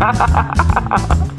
ha ha ha ha ha